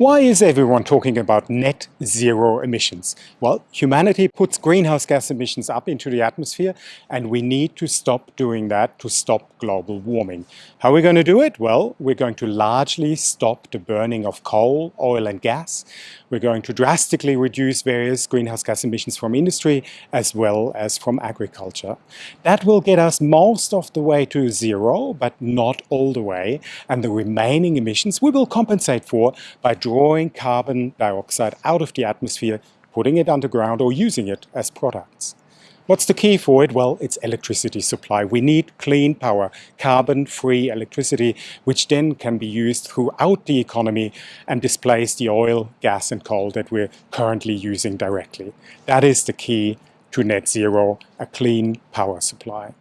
Why is everyone talking about net zero emissions? Well, humanity puts greenhouse gas emissions up into the atmosphere and we need to stop doing that to stop global warming. How are we going to do it? Well, we're going to largely stop the burning of coal, oil and gas. We're going to drastically reduce various greenhouse gas emissions from industry as well as from agriculture. That will get us most of the way to zero, but not all the way. And the remaining emissions we will compensate for by drawing carbon dioxide out of the atmosphere, putting it underground or using it as products. What's the key for it? Well, it's electricity supply. We need clean power, carbon-free electricity, which then can be used throughout the economy and displace the oil, gas and coal that we're currently using directly. That is the key to net zero, a clean power supply.